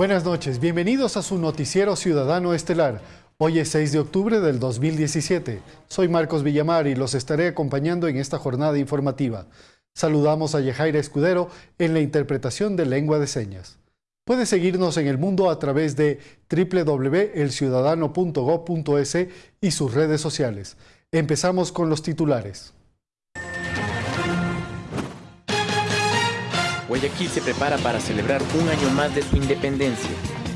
Buenas noches, bienvenidos a su noticiero ciudadano estelar. Hoy es 6 de octubre del 2017. Soy Marcos Villamar y los estaré acompañando en esta jornada informativa. Saludamos a Yejaira Escudero en la interpretación de lengua de señas. Puede seguirnos en el mundo a través de www.elciudadano.gov.es y sus redes sociales. Empezamos con los titulares. Guayaquil se prepara para celebrar un año más de su independencia.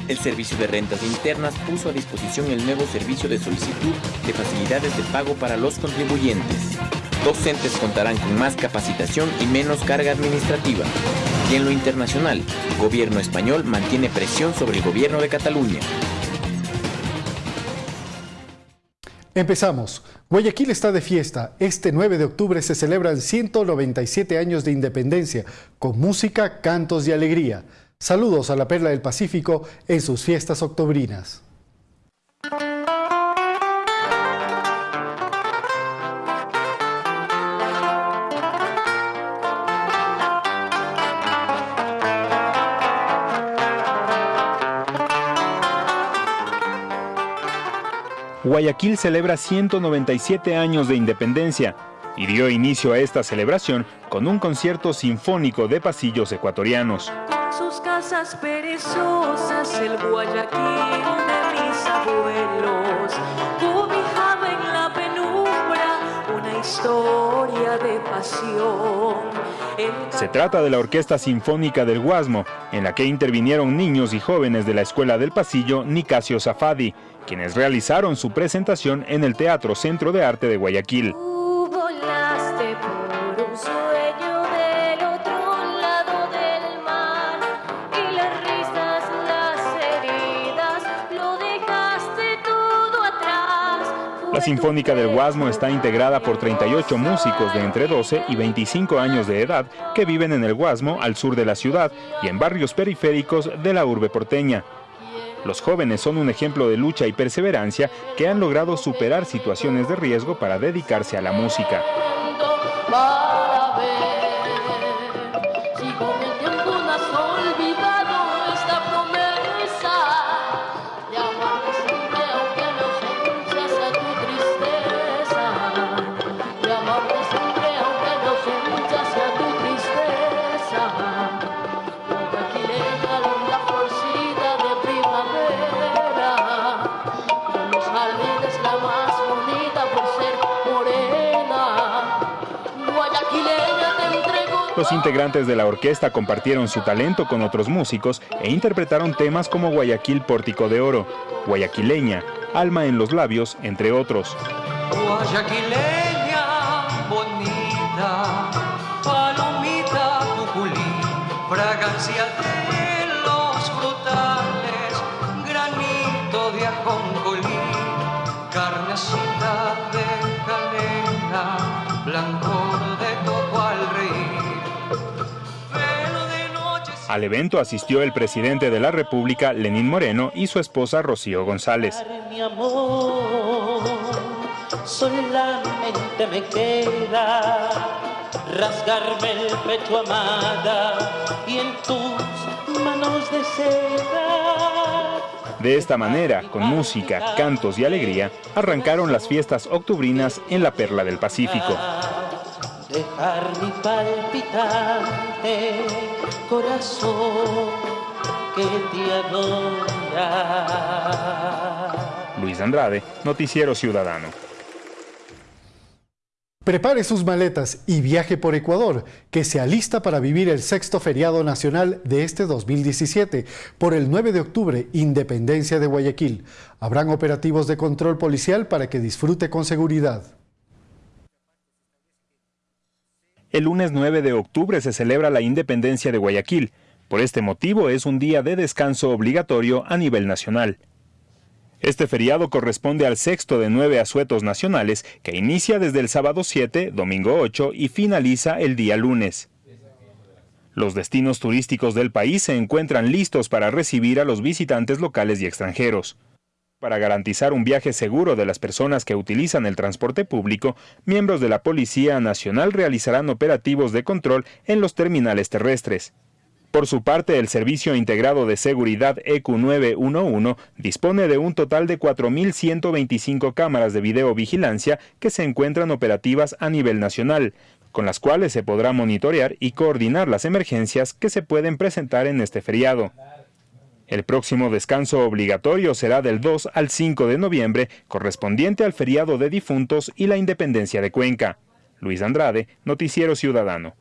El Servicio de Rentas Internas puso a disposición el nuevo servicio de solicitud de facilidades de pago para los contribuyentes. Docentes contarán con más capacitación y menos carga administrativa. Y en lo internacional, el gobierno español mantiene presión sobre el gobierno de Cataluña. Empezamos. Guayaquil está de fiesta. Este 9 de octubre se celebran 197 años de independencia, con música, cantos y alegría. Saludos a la Perla del Pacífico en sus fiestas octobrinas. Guayaquil celebra 197 años de independencia y dio inicio a esta celebración con un concierto sinfónico de pasillos ecuatorianos. Sus casas perezosas, el Guayaquil de mis abuelos, cobijaba en la penumbra una historia de pasión. Se trata de la Orquesta Sinfónica del Guasmo, en la que intervinieron niños y jóvenes de la Escuela del Pasillo Nicasio Zafadi, quienes realizaron su presentación en el Teatro Centro de Arte de Guayaquil. Sinfónica del Guasmo está integrada por 38 músicos de entre 12 y 25 años de edad que viven en el Guasmo, al sur de la ciudad, y en barrios periféricos de la urbe porteña. Los jóvenes son un ejemplo de lucha y perseverancia que han logrado superar situaciones de riesgo para dedicarse a la música. Los integrantes de la orquesta compartieron su talento con otros músicos e interpretaron temas como Guayaquil Pórtico de Oro, Guayaquileña, Alma en los Labios, entre otros. Guayaquileña bonita, Al evento asistió el presidente de la República, Lenín Moreno, y su esposa, Rocío González. Mi amor, solamente me queda rasgarme el pecho amada y en tus manos de seda. De esta manera, con música, cantos y alegría, arrancaron las fiestas octubrinas en la Perla del Pacífico dejar mi palpitante corazón que te adora. Luis Andrade, Noticiero Ciudadano. Prepare sus maletas y viaje por Ecuador, que se alista para vivir el sexto feriado nacional de este 2017, por el 9 de octubre, Independencia de Guayaquil. Habrán operativos de control policial para que disfrute con seguridad. El lunes 9 de octubre se celebra la independencia de Guayaquil. Por este motivo es un día de descanso obligatorio a nivel nacional. Este feriado corresponde al sexto de nueve asuetos nacionales que inicia desde el sábado 7, domingo 8 y finaliza el día lunes. Los destinos turísticos del país se encuentran listos para recibir a los visitantes locales y extranjeros. Para garantizar un viaje seguro de las personas que utilizan el transporte público, miembros de la Policía Nacional realizarán operativos de control en los terminales terrestres. Por su parte, el Servicio Integrado de Seguridad EQ911 dispone de un total de 4.125 cámaras de videovigilancia que se encuentran operativas a nivel nacional, con las cuales se podrá monitorear y coordinar las emergencias que se pueden presentar en este feriado. El próximo descanso obligatorio será del 2 al 5 de noviembre, correspondiente al feriado de difuntos y la independencia de Cuenca. Luis Andrade, Noticiero Ciudadano.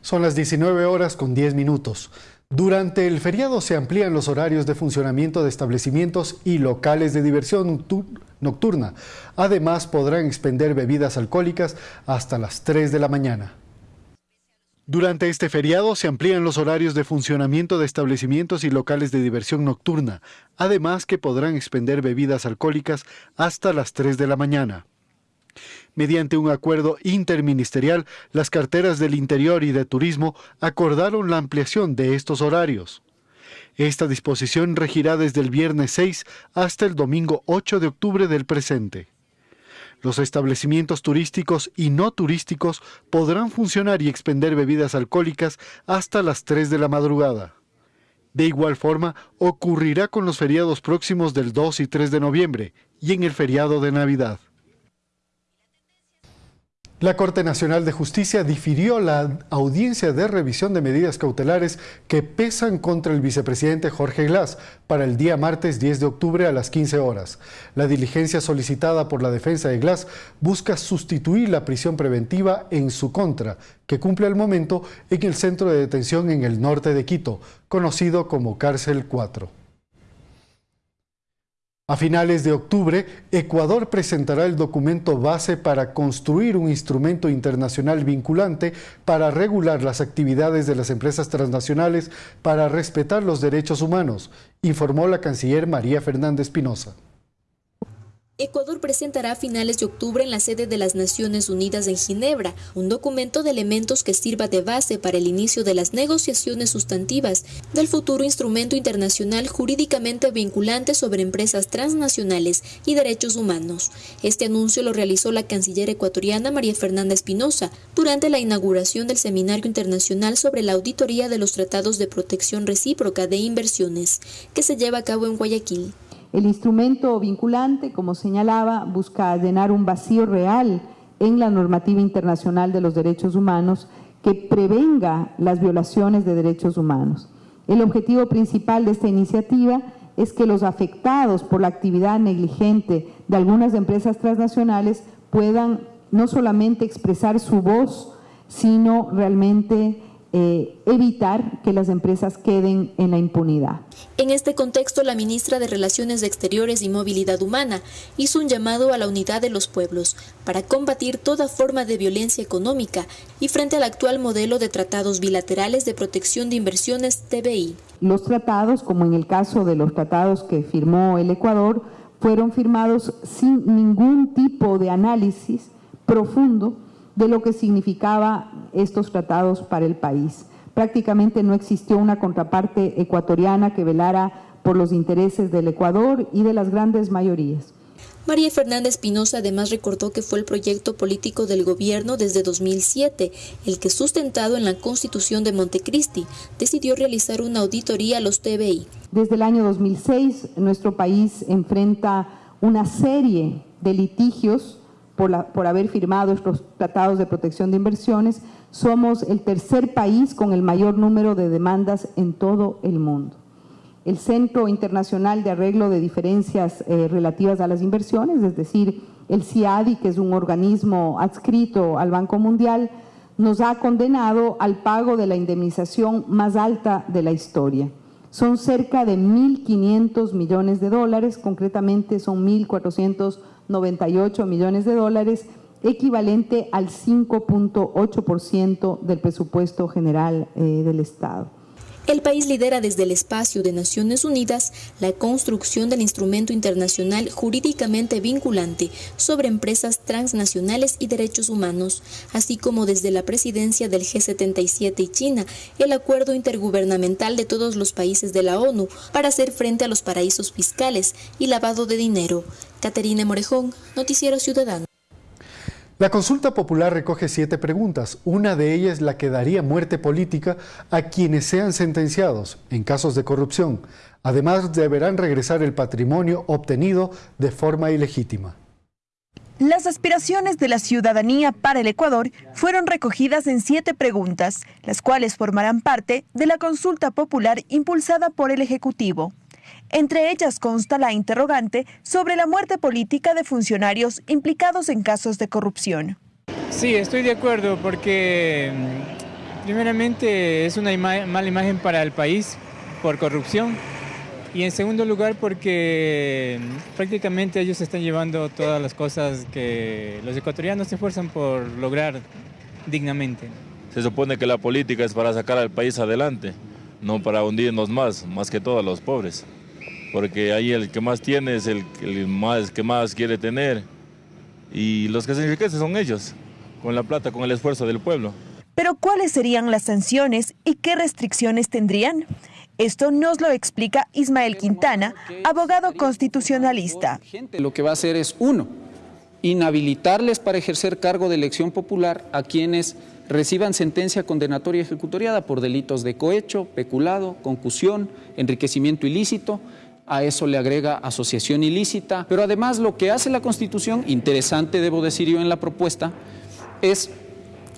Son las 19 horas con 10 minutos. Durante el feriado se amplían los horarios de funcionamiento de establecimientos y locales de diversión nocturna. Además, podrán expender bebidas alcohólicas hasta las 3 de la mañana. Durante este feriado se amplían los horarios de funcionamiento de establecimientos y locales de diversión nocturna, además que podrán expender bebidas alcohólicas hasta las 3 de la mañana. Mediante un acuerdo interministerial, las carteras del Interior y de Turismo acordaron la ampliación de estos horarios. Esta disposición regirá desde el viernes 6 hasta el domingo 8 de octubre del presente. Los establecimientos turísticos y no turísticos podrán funcionar y expender bebidas alcohólicas hasta las 3 de la madrugada. De igual forma, ocurrirá con los feriados próximos del 2 y 3 de noviembre y en el feriado de Navidad. La Corte Nacional de Justicia difirió la audiencia de revisión de medidas cautelares que pesan contra el vicepresidente Jorge Glass para el día martes 10 de octubre a las 15 horas. La diligencia solicitada por la defensa de Glass busca sustituir la prisión preventiva en su contra, que cumple al momento en el centro de detención en el norte de Quito, conocido como Cárcel 4. A finales de octubre, Ecuador presentará el documento base para construir un instrumento internacional vinculante para regular las actividades de las empresas transnacionales para respetar los derechos humanos, informó la canciller María Fernández Pinoza. Ecuador presentará a finales de octubre en la sede de las Naciones Unidas en Ginebra un documento de elementos que sirva de base para el inicio de las negociaciones sustantivas del futuro instrumento internacional jurídicamente vinculante sobre empresas transnacionales y derechos humanos. Este anuncio lo realizó la canciller ecuatoriana María Fernanda Espinosa durante la inauguración del Seminario Internacional sobre la Auditoría de los Tratados de Protección Recíproca de Inversiones, que se lleva a cabo en Guayaquil. El instrumento vinculante, como señalaba, busca llenar un vacío real en la normativa internacional de los derechos humanos que prevenga las violaciones de derechos humanos. El objetivo principal de esta iniciativa es que los afectados por la actividad negligente de algunas empresas transnacionales puedan no solamente expresar su voz, sino realmente eh, evitar que las empresas queden en la impunidad. En este contexto, la ministra de Relaciones Exteriores y Movilidad Humana hizo un llamado a la unidad de los pueblos para combatir toda forma de violencia económica y frente al actual modelo de tratados bilaterales de protección de inversiones TBI. Los tratados, como en el caso de los tratados que firmó el Ecuador, fueron firmados sin ningún tipo de análisis profundo de lo que significaba estos tratados para el país. Prácticamente no existió una contraparte ecuatoriana que velara por los intereses del Ecuador y de las grandes mayorías. María Fernanda Espinosa además recordó que fue el proyecto político del gobierno desde 2007, el que sustentado en la constitución de Montecristi, decidió realizar una auditoría a los TBI. Desde el año 2006, nuestro país enfrenta una serie de litigios por, haber firmado estos tratados de protección de inversiones, somos el tercer país con el mayor número de demandas en todo el mundo. El Centro Internacional de Arreglo de Diferencias eh, Relativas a las Inversiones, es decir, el CIADI, que es un organismo adscrito al Banco Mundial, nos ha condenado al pago de la indemnización más alta de la historia. Son cerca de 1.500 millones de dólares, concretamente son 1.400 98 millones de dólares, equivalente al 5.8% del presupuesto general eh, del Estado. El país lidera desde el espacio de Naciones Unidas la construcción del instrumento internacional jurídicamente vinculante sobre empresas transnacionales y derechos humanos, así como desde la presidencia del G77 y China, el acuerdo intergubernamental de todos los países de la ONU para hacer frente a los paraísos fiscales y lavado de dinero. Caterina Morejón, Noticiero Ciudadano. La consulta popular recoge siete preguntas. Una de ellas la que daría muerte política a quienes sean sentenciados en casos de corrupción. Además, deberán regresar el patrimonio obtenido de forma ilegítima. Las aspiraciones de la ciudadanía para el Ecuador fueron recogidas en siete preguntas, las cuales formarán parte de la consulta popular impulsada por el Ejecutivo. Entre ellas consta la interrogante sobre la muerte política de funcionarios implicados en casos de corrupción. Sí, estoy de acuerdo porque mm, primeramente es una mala imagen para el país por corrupción y en segundo lugar porque mm, prácticamente ellos están llevando todas las cosas que los ecuatorianos se esfuerzan por lograr dignamente. Se supone que la política es para sacar al país adelante, no para hundirnos más, más que todos los pobres porque ahí el que más tiene es el, más, que más quiere tener y los que se enriquecen son ellos, con la plata, con el esfuerzo del pueblo. Pero ¿cuáles serían las sanciones y qué restricciones tendrían? Esto nos lo explica Ismael Quintana, abogado constitucionalista. Lo que va a hacer es, uno, inhabilitarles para ejercer cargo de elección popular a quienes reciban sentencia condenatoria ejecutoriada por delitos de cohecho, peculado, concusión, enriquecimiento ilícito, a eso le agrega asociación ilícita, pero además lo que hace la Constitución, interesante debo decir yo en la propuesta, es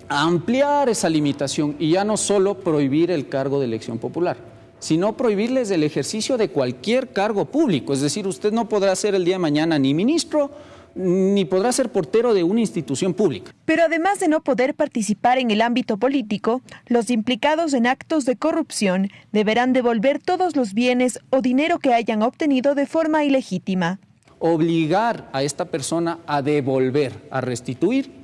ampliar esa limitación y ya no solo prohibir el cargo de elección popular, sino prohibirles el ejercicio de cualquier cargo público, es decir, usted no podrá ser el día de mañana ni ministro, ni podrá ser portero de una institución pública. Pero además de no poder participar en el ámbito político, los implicados en actos de corrupción deberán devolver todos los bienes o dinero que hayan obtenido de forma ilegítima. Obligar a esta persona a devolver, a restituir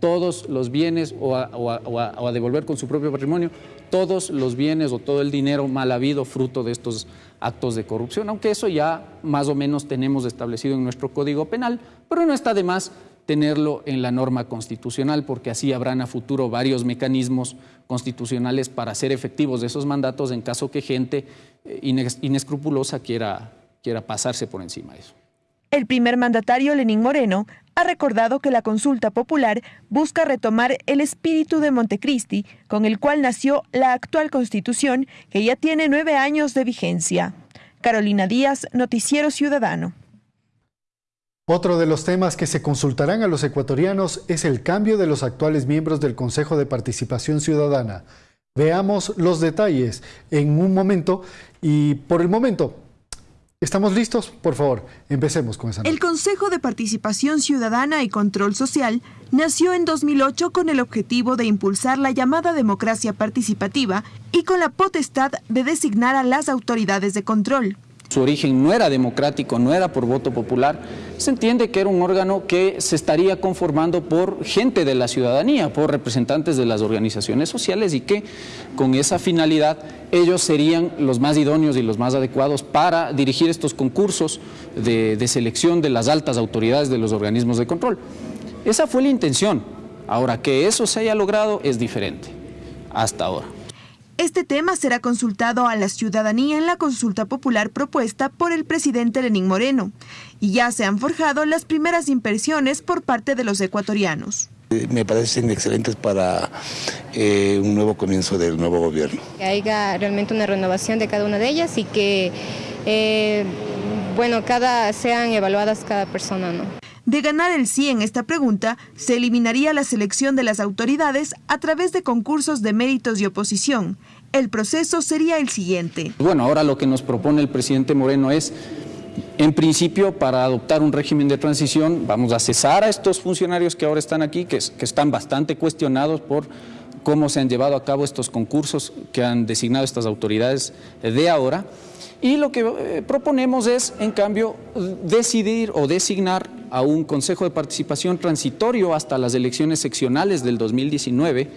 todos los bienes o a, devolver con su propio patrimonio todos los bienes o todo el dinero mal habido fruto de estos actos de corrupción, aunque eso ya más o menos tenemos establecido en nuestro Código Penal, pero no está de más tenerlo en la norma constitucional, porque así habrán a futuro varios mecanismos constitucionales para hacer efectivos de esos mandatos en caso que gente eh, inescrupulosa quiera, quiera pasarse por encima de eso. El primer mandatario, Lenín Moreno, ha recordado que la consulta popular busca retomar el espíritu de Montecristi, con el cual nació la actual constitución, que ya tiene nueve años de vigencia. Carolina Díaz, Noticiero Ciudadano. Otro de los temas que se consultarán a los ecuatorianos es el cambio de los actuales miembros del Consejo de Participación Ciudadana. Veamos los detalles en un momento y por el momento ¿Estamos listos? Por favor, empecemos con esa. El Consejo de Participación Ciudadana y Control Social nació en 2008 con el objetivo de impulsar la llamada democracia participativa y con la potestad de designar a las autoridades de control su origen no era democrático, no era por voto popular, se entiende que era un órgano que se estaría conformando por gente de la ciudadanía, por representantes de las organizaciones sociales y que con esa finalidad ellos serían los más idóneos y los más adecuados para dirigir estos concursos de, de selección de las altas autoridades de los organismos de control. Esa fue la intención. Ahora, que eso se haya logrado es diferente, hasta ahora. Este tema será consultado a la ciudadanía en la consulta popular propuesta por el presidente Lenín Moreno, y ya se han forjado las primeras impresiones por parte de los ecuatorianos. Eh, me parecen excelentes para eh, un nuevo comienzo del nuevo gobierno. Que haya realmente una renovación de cada una de ellas y que, eh, bueno, cada, sean evaluadas cada persona, ¿no? De ganar el sí en esta pregunta, se eliminaría la selección de las autoridades a través de concursos de méritos y oposición. El proceso sería el siguiente. Bueno, ahora lo que nos propone el presidente Moreno es, en principio, para adoptar un régimen de transición, vamos a cesar a estos funcionarios que ahora están aquí, que, están bastante cuestionados por cómo se han llevado a cabo estos concursos que han designado estas autoridades de ahora. Y lo que eh, proponemos es, en cambio, decidir o designar a un Consejo de Participación transitorio hasta las elecciones seccionales del 2019,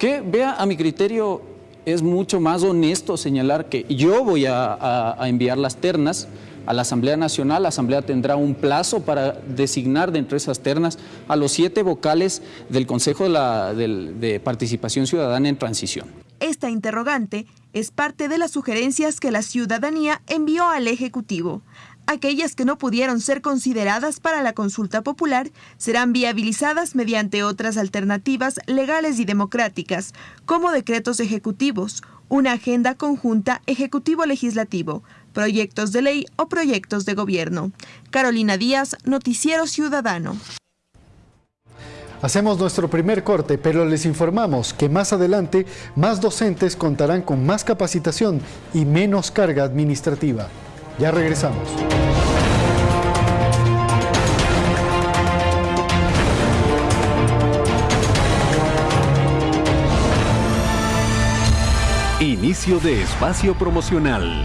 que, vea, a mi criterio es mucho más honesto señalar que yo voy a, enviar las ternas a la Asamblea Nacional, la Asamblea tendrá un plazo para designar de entre esas ternas a los siete vocales del Consejo de Participación Ciudadana en Transición. Esta interrogante es parte de las sugerencias que la ciudadanía envió al Ejecutivo. Aquellas que no pudieron ser consideradas para la consulta popular serán viabilizadas mediante otras alternativas legales y democráticas, como decretos ejecutivos, una agenda conjunta ejecutivo-legislativo, proyectos de ley o proyectos de gobierno. Carolina Díaz, Noticiero Ciudadano. Hacemos nuestro primer corte, pero les informamos que más adelante más docentes contarán con más capacitación y menos carga administrativa. Ya regresamos. Inicio de espacio promocional.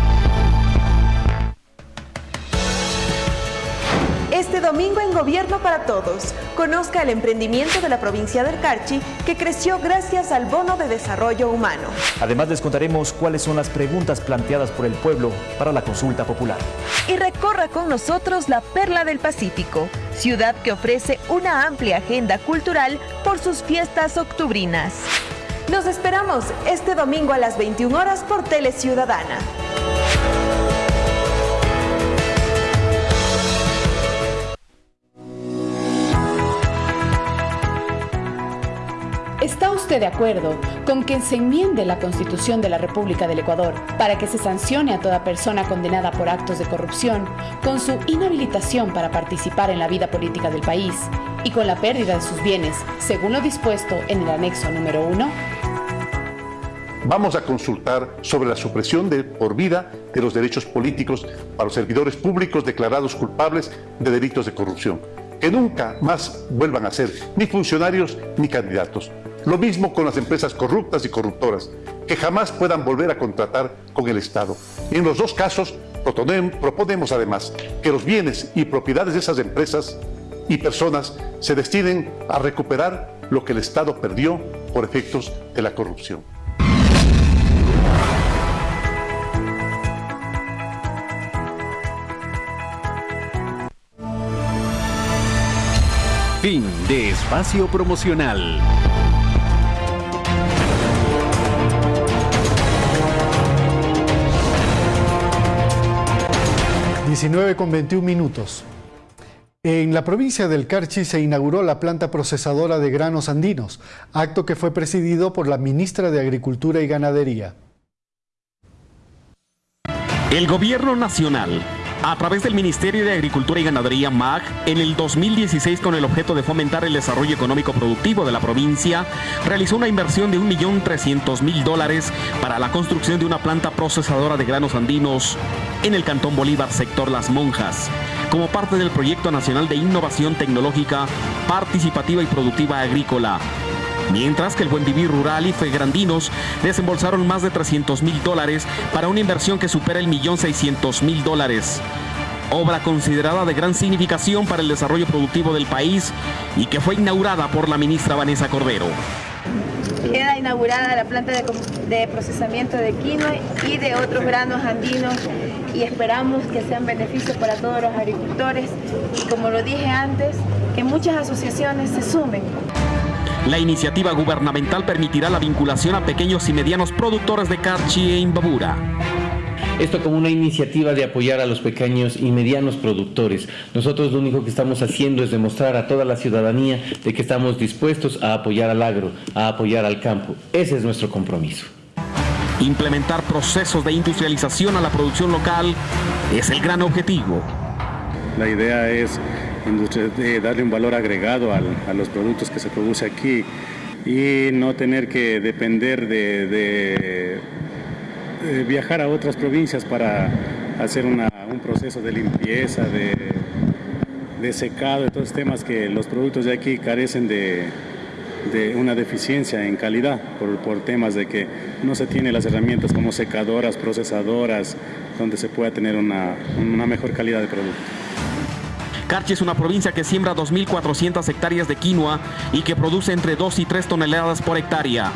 Domingo en Gobierno para Todos, conozca el emprendimiento de la provincia del Carchi que creció gracias al bono de desarrollo humano. Además les contaremos cuáles son las preguntas planteadas por el pueblo para la consulta popular. Y recorra con nosotros la Perla del Pacífico, ciudad que ofrece una amplia agenda cultural por sus fiestas octubrinas. Nos esperamos este domingo a las 21 horas por Tele Ciudadana. ¿Está usted de acuerdo con que se enmiende la Constitución de la República del Ecuador para que se sancione a toda persona condenada por actos de corrupción con su inhabilitación para participar en la vida política del país y con la pérdida de sus bienes, según lo dispuesto en el anexo número 1? Vamos a consultar sobre la supresión de por vida de los derechos políticos para los servidores públicos declarados culpables de delitos de corrupción, que nunca más vuelvan a ser ni funcionarios ni candidatos. Lo mismo con las empresas corruptas y corruptoras, que jamás puedan volver a contratar con el Estado. Y en los dos casos proponemos además que los bienes y propiedades de esas empresas y personas se destinen a recuperar lo que el Estado perdió por efectos de la corrupción. Fin de espacio promocional. 19 con 21 minutos. En la provincia del Carchi se inauguró la planta procesadora de granos andinos, acto que fue presidido por la ministra de Agricultura y Ganadería. El gobierno nacional a través del Ministerio de Agricultura y Ganadería MAG, en el 2016 con el objeto de fomentar el desarrollo económico productivo de la provincia, realizó una inversión de 1.300.000 dólares para la construcción de una planta procesadora de granos andinos en el Cantón Bolívar, sector Las Monjas, como parte del Proyecto Nacional de Innovación Tecnológica Participativa y Productiva Agrícola, mientras que el Buen Vivir Rural y Fegrandinos desembolsaron más de 300 mil dólares para una inversión que supera el millón 600 mil dólares. Obra considerada de gran significación para el desarrollo productivo del país y que fue inaugurada por la ministra Vanessa Cordero. Queda inaugurada la planta de, procesamiento de quinoa y de otros granos andinos y esperamos que sean beneficios para todos los agricultores y como lo dije antes, que muchas asociaciones se sumen. La iniciativa gubernamental permitirá la vinculación a pequeños y medianos productores de carchi e imbabura. Esto como una iniciativa de apoyar a los pequeños y medianos productores. Nosotros lo único que estamos haciendo es demostrar a toda la ciudadanía de que estamos dispuestos a apoyar al agro, a apoyar al campo. Ese es nuestro compromiso. Implementar procesos de industrialización a la producción local es el gran objetivo. La idea es de darle un valor agregado a los productos que se produce aquí y no tener que depender de, viajar a otras provincias para hacer un proceso de limpieza, de, secado, de todos temas que los productos de aquí carecen de, una deficiencia en calidad por, temas de que no se tienen las herramientas como secadoras, procesadoras, donde se pueda tener una, una mejor calidad de producto. Carchi es una provincia que siembra 2.400 hectáreas de quinoa y que produce entre 2 y 3 toneladas por hectárea,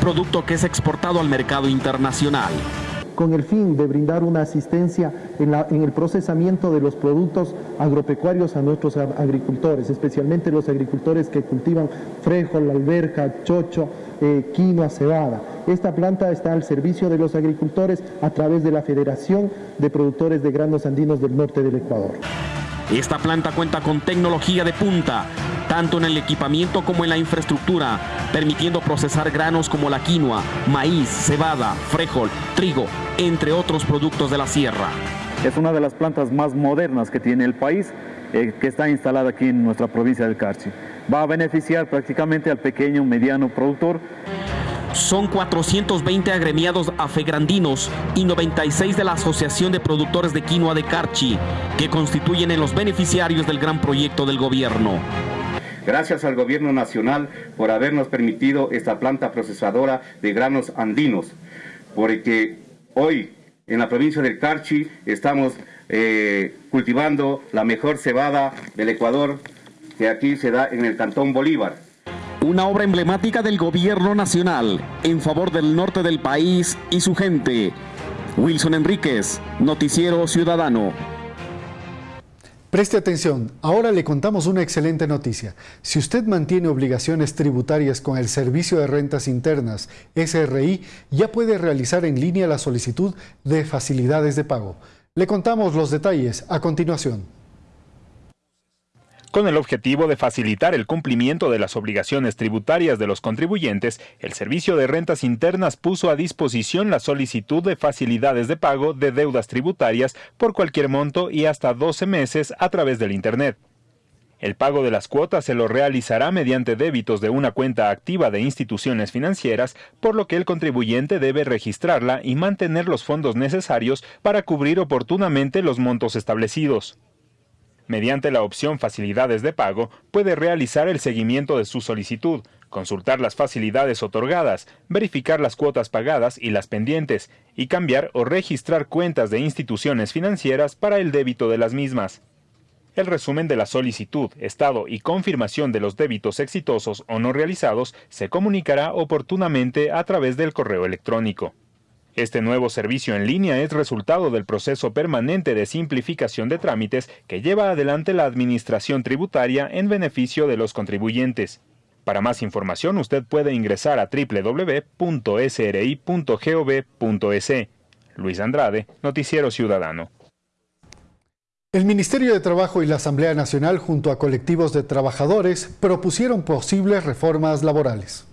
producto que es exportado al mercado internacional. con el fin de brindar una asistencia en, el procesamiento de los productos agropecuarios a nuestros agricultores, especialmente los agricultores que cultivan frijol, alberja, chocho, eh, quinoa, cebada. Esta planta está al servicio de los agricultores a través de la Federación de Productores de Granos Andinos del Norte del Ecuador. Esta planta cuenta con tecnología de punta, tanto en el equipamiento como en la infraestructura, permitiendo procesar granos como la quinoa, maíz, cebada, frijol, trigo, entre otros productos de la sierra. Es una de las plantas más modernas que tiene el país, eh, que está instalada aquí en nuestra provincia del Carchi. Va a beneficiar prácticamente al pequeño, mediano productor son 420 agremiados afegrandinos y 96 de la Asociación de Productores de Quinoa de Carchi, que constituyen en los beneficiarios del gran proyecto del gobierno. Gracias al gobierno nacional por habernos permitido esta planta procesadora de granos andinos, porque hoy en la provincia del Carchi estamos eh, cultivando la mejor cebada del Ecuador que aquí se da en el Cantón Bolívar una obra emblemática del gobierno nacional en favor del norte del país y su gente. Wilson Enríquez, Noticiero Ciudadano. Preste atención, ahora le contamos una excelente noticia. Si usted mantiene obligaciones tributarias con el Servicio de Rentas Internas, SRI, ya puede realizar en línea la solicitud de facilidades de pago. Le contamos los detalles a continuación. Con el objetivo de facilitar el cumplimiento de las obligaciones tributarias de los contribuyentes, el Servicio de Rentas Internas puso a disposición la solicitud de facilidades de pago de deudas tributarias por cualquier monto y hasta 12 meses a través del Internet. El pago de las cuotas se lo realizará mediante débitos de una cuenta activa de instituciones financieras, por lo que el contribuyente debe registrarla y mantener los fondos necesarios para cubrir oportunamente los montos establecidos. Mediante la opción Facilidades de pago, puede realizar el seguimiento de su solicitud, consultar las facilidades otorgadas, verificar las cuotas pagadas y las pendientes, y cambiar o registrar cuentas de instituciones financieras para el débito de las mismas. El resumen de la solicitud, estado y confirmación de los débitos exitosos o no realizados se comunicará oportunamente a través del correo electrónico. Este nuevo servicio en línea es resultado del proceso permanente de simplificación de trámites que lleva adelante la Administración Tributaria en beneficio de los contribuyentes. Para más información usted puede ingresar a www.sri.gov.es. Luis Andrade, Noticiero Ciudadano. El Ministerio de Trabajo y la Asamblea Nacional junto a colectivos de trabajadores propusieron posibles reformas laborales.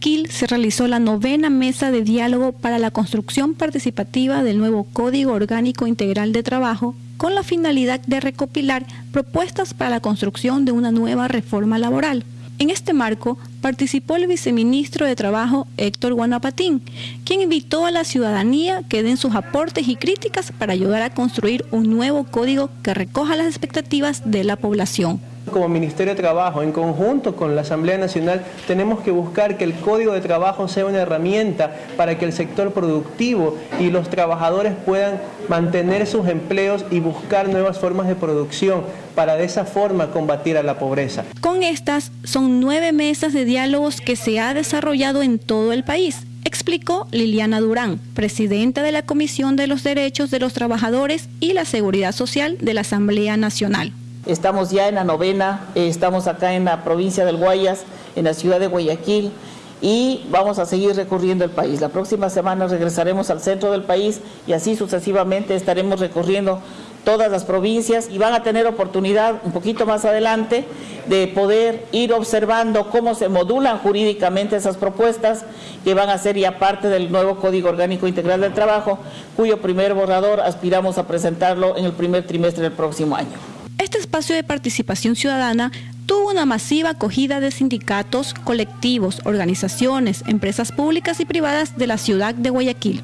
Guayaquil se realizó la novena mesa de diálogo para la construcción participativa del nuevo Código Orgánico Integral de Trabajo con la finalidad de recopilar propuestas para la construcción de una nueva reforma laboral. En este marco participó el viceministro de Trabajo Héctor Guanapatín, quien invitó a la ciudadanía que den sus aportes y críticas para ayudar a construir un nuevo código que recoja las expectativas de la población. Como Ministerio de Trabajo, en conjunto con la Asamblea Nacional, tenemos que buscar que el Código de Trabajo sea una herramienta para que el sector productivo y los trabajadores puedan mantener sus empleos y buscar nuevas formas de producción para de esa forma combatir a la pobreza. Con estas son nueve mesas de diálogos que se ha desarrollado en todo el país explicó Liliana Durán, presidenta de la Comisión de los Derechos de los Trabajadores y la Seguridad Social de la Asamblea Nacional. Estamos ya en la novena, eh, estamos acá en la provincia del Guayas, en la ciudad de Guayaquil y vamos a seguir recorriendo el país. La próxima semana regresaremos al centro del país y así sucesivamente estaremos recorriendo todas las provincias y van a tener oportunidad un poquito más adelante de poder ir observando cómo se modulan jurídicamente esas propuestas que van a ser ya parte del nuevo Código Orgánico Integral del Trabajo, cuyo primer borrador aspiramos a presentarlo en el primer trimestre del próximo año. Este espacio de participación ciudadana tuvo una masiva acogida de sindicatos, colectivos, organizaciones, empresas públicas y privadas de la ciudad de Guayaquil.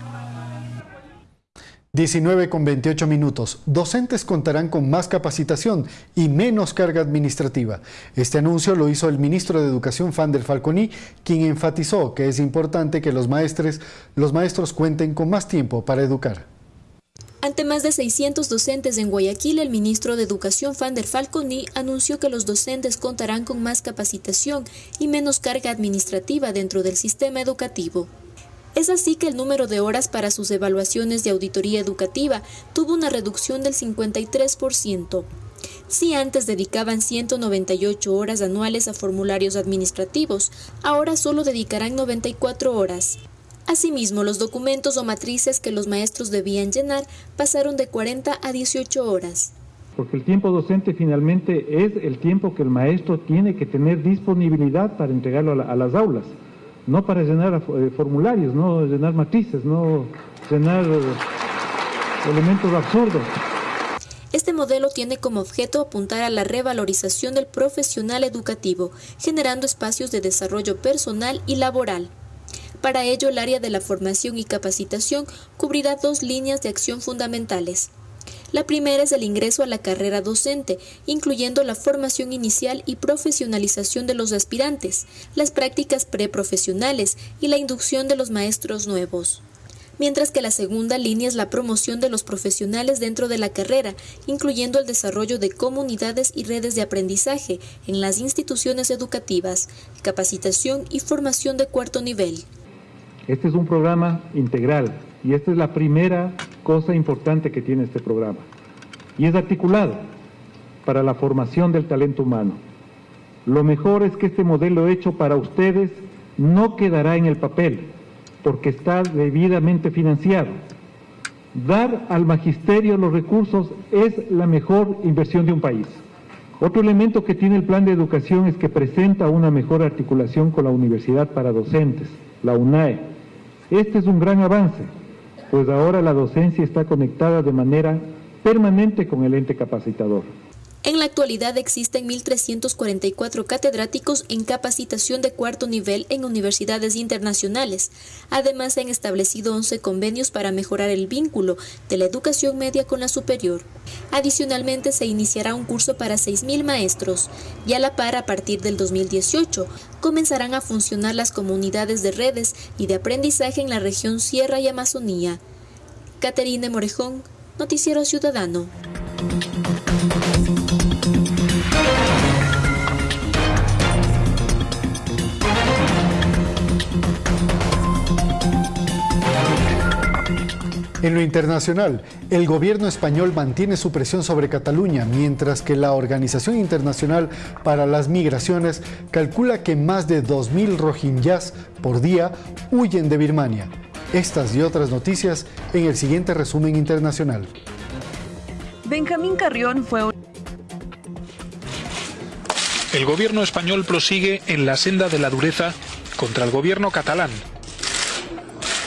19 con 28 minutos. Docentes contarán con más capacitación y menos carga administrativa. Este anuncio lo hizo el ministro de Educación, Fander Falconi, quien enfatizó que es importante que los maestres, los maestros cuenten con más tiempo para educar. Ante más de 600 docentes en Guayaquil, el ministro de Educación, Fander Falconi, anunció que los docentes contarán con más capacitación y menos carga administrativa dentro del sistema educativo. Es así que el número de horas para sus evaluaciones de auditoría educativa tuvo una reducción del 53%. Si antes dedicaban 198 horas anuales a formularios administrativos, ahora solo dedicarán 94 horas. Asimismo, los documentos o matrices que los maestros debían llenar pasaron de 40 a 18 horas. Porque el tiempo docente finalmente es el tiempo que el maestro tiene que tener disponibilidad para entregarlo a, las aulas, no para llenar eh, formularios, no llenar matrices, no llenar eh, elementos absurdos. Este modelo tiene como objeto apuntar a la revalorización del profesional educativo, generando espacios de desarrollo personal y laboral. Para ello, el área de la formación y capacitación cubrirá dos líneas de acción fundamentales. La primera es el ingreso a la carrera docente, incluyendo la formación inicial y profesionalización de los aspirantes, las prácticas preprofesionales y la inducción de los maestros nuevos. Mientras que la segunda línea es la promoción de los profesionales dentro de la carrera, incluyendo el desarrollo de comunidades y redes de aprendizaje en las instituciones educativas, capacitación y formación de cuarto nivel. Este es un programa integral y esta es la primera cosa importante que tiene este programa. Y es articulado para la formación del talento humano. Lo mejor es que este modelo hecho para ustedes no quedará en el papel, porque está debidamente financiado. Dar al magisterio los recursos es la mejor inversión de un país. Otro elemento que tiene el plan de educación es que presenta una mejor articulación con la Universidad para Docentes, la UNAE, este es un gran avance, pues ahora la docencia está conectada de manera permanente con el ente capacitador. En la actualidad existen 1.344 catedráticos en capacitación de cuarto nivel en universidades internacionales. Además, se han establecido 11 convenios para mejorar el vínculo de la educación media con la superior. Adicionalmente, se iniciará un curso para 6.000 maestros y a la par, a partir del 2018, comenzarán a funcionar las comunidades de redes y de aprendizaje en la región Sierra y Amazonía. Caterine Morejón, Noticiero Ciudadano. En lo internacional, el gobierno español mantiene su presión sobre Cataluña, mientras que la Organización Internacional para las Migraciones calcula que más de 2.000 rohingyas por día huyen de Birmania. Estas y otras noticias en el siguiente resumen internacional. Benjamín Carrión fue El gobierno español prosigue en la senda de la dureza contra el gobierno catalán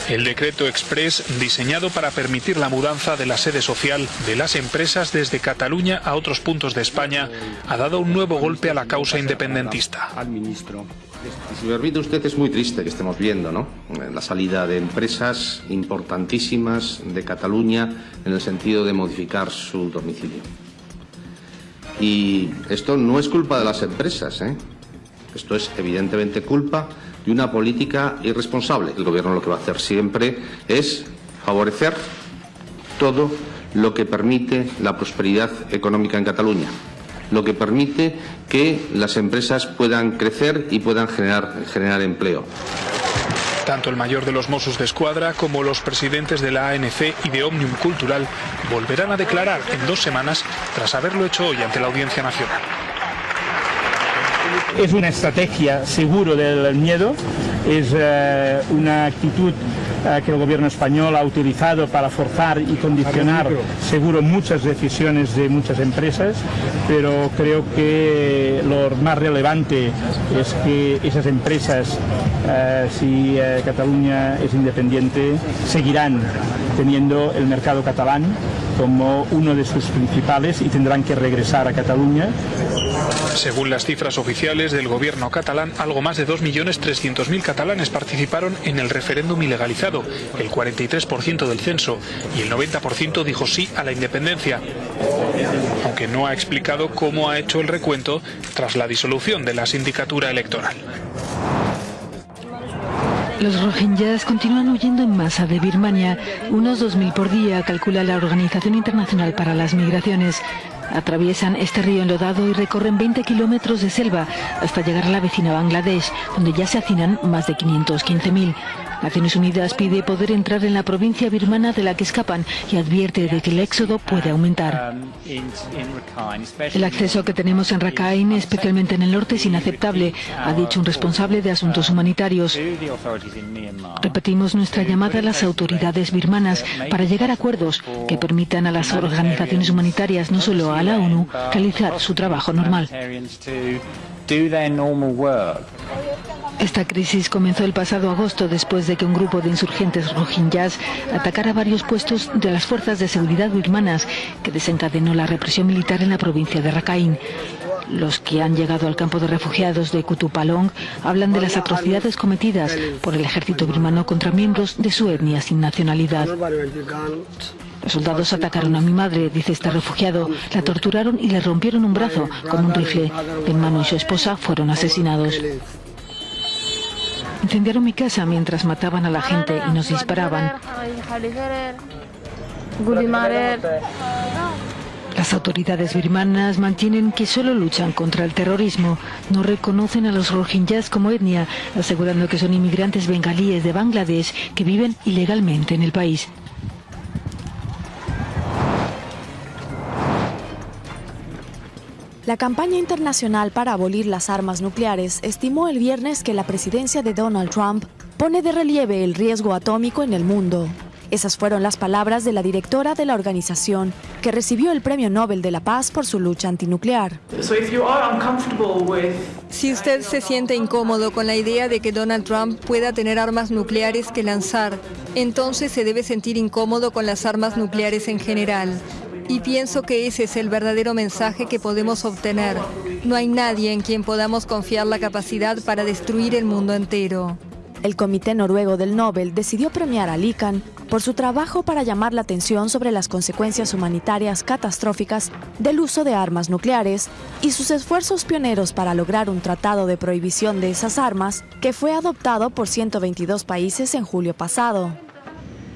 el decreto express diseñado para permitir la mudanza de la sede social de las empresas desde Cataluña a otros puntos de España ha dado un nuevo golpe a la causa independentista. Al ministro. Si me permite usted, es muy triste que estemos viendo ¿no? la salida de empresas importantísimas de Cataluña en el sentido de modificar su domicilio. Y esto no es culpa de las empresas, ¿eh? esto es evidentemente culpa y una política irresponsable. El Gobierno lo que va a hacer siempre es favorecer todo lo que permite la prosperidad económica en Cataluña, lo que permite que las empresas puedan crecer y puedan generar, generar empleo. Tanto el mayor de los Mossos de Escuadra como los presidentes de la ANC y de Omnium Cultural volverán a declarar en dos semanas tras haberlo hecho hoy ante la Audiencia Nacional es una estrategia seguro del miedo, es eh, una actitud eh, que el gobierno español ha utilizado para forzar y condicionar seguro muchas decisiones de muchas empresas, pero creo que lo más relevante es que esas empresas, eh, si Cataluña es independiente, seguirán teniendo el mercado catalán como uno de sus principales y tendrán que regresar a Cataluña según las cifras oficiales del gobierno catalán, algo más de 2.300.000 catalanes participaron en el referéndum ilegalizado, el 43% del censo, y el 90% dijo sí a la independencia, aunque no ha explicado cómo ha hecho el recuento tras la disolución de la sindicatura electoral. Los rohingyas continúan huyendo en masa de Birmania, unos 2.000 por día, calcula la Organización Internacional para las Migraciones. Atraviesan este río enlodado y recorren 20 kilómetros de selva hasta llegar a la vecina Bangladesh, donde ya se hacinan más de 515.000. Naciones Unidas pide poder entrar en la provincia birmana de la que escapan y advierte de que el éxodo puede aumentar. El acceso que tenemos en Rakhine, especialmente en el norte, es inaceptable, ha dicho un responsable de asuntos humanitarios. Repetimos nuestra llamada a las autoridades birmanas para llegar a acuerdos que permitan a las organizaciones humanitarias, no solo a la ONU, realizar su trabajo normal. Esta crisis comenzó el pasado agosto después de que un grupo de insurgentes rohingyas atacara varios puestos de las fuerzas de seguridad birmanas que desencadenó la represión militar en la provincia de Rakhine. Los que han llegado al campo de refugiados de Kutupalong hablan de las atrocidades cometidas por el ejército birmano contra miembros de su etnia sin nacionalidad. Los soldados atacaron a mi madre, dice este refugiado, la torturaron y le rompieron un brazo con un rifle. Mi hermano y su esposa fueron asesinados. Incendiaron mi casa mientras mataban a la gente y nos disparaban. Las autoridades birmanas mantienen que solo luchan contra el terrorismo. No reconocen a los rohingyas como etnia, asegurando que son inmigrantes bengalíes de Bangladesh que viven ilegalmente en el país. La campaña internacional para abolir las armas nucleares estimó el viernes que la presidencia de Donald Trump pone de relieve el riesgo atómico en el mundo. Esas fueron las palabras de la directora de la organización, que recibió el Premio Nobel de la Paz por su lucha antinuclear. Si usted se siente incómodo con la idea de que Donald Trump pueda tener armas nucleares que lanzar, entonces se debe sentir incómodo con las armas nucleares en general. Y pienso que ese es el verdadero mensaje que podemos obtener. No hay nadie en quien podamos confiar la capacidad para destruir el mundo entero. El Comité Noruego del Nobel decidió premiar a Likan por su trabajo para llamar la atención sobre las consecuencias humanitarias catastróficas del uso de armas nucleares y sus esfuerzos pioneros para lograr un tratado de prohibición de esas armas que fue adoptado por 122 países en julio pasado.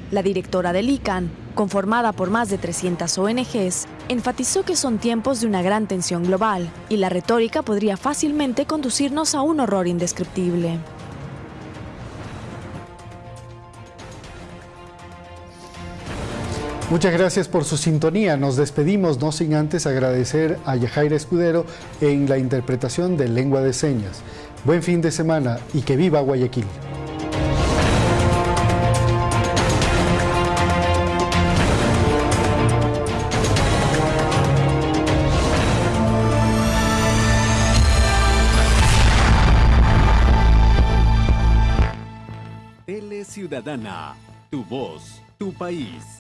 La directora del ICANN, conformada por más de 300 ONGs, enfatizó que son tiempos de una gran tensión global y la retórica podría fácilmente conducirnos a un horror indescriptible. Muchas gracias por su sintonía. Nos despedimos no sin antes agradecer a Yajaira Escudero en la interpretación de lengua de señas. Buen fin de semana y que viva Guayaquil. Ciudadana, tu voz, tu país.